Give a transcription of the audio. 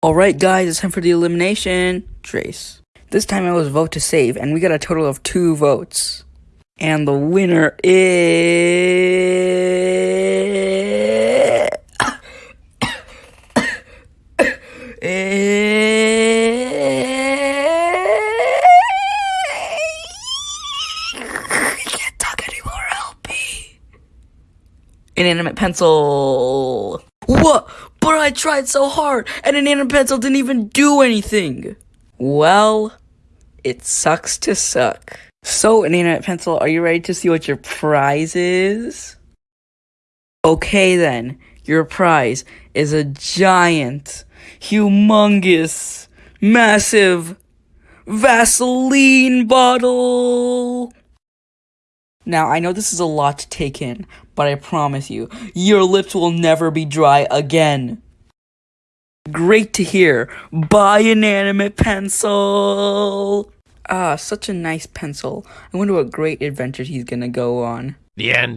Alright guys, it's time for the elimination. Trace. This time I was vote to save, and we got a total of two votes. And the winner is... I can't talk anymore, help me. Inanimate pencil. What? But I tried so hard, and inanimate pencil didn't even do anything. Well, it sucks to suck. So, inanimate pencil, are you ready to see what your prize is? Okay then, your prize is a giant, humongous, massive Vaseline bottle. Now, I know this is a lot to take in, but I promise you, your lips will never be dry again. Great to hear. Bye inanimate pencil. Ah, such a nice pencil. I wonder what great adventures he's gonna go on. The end.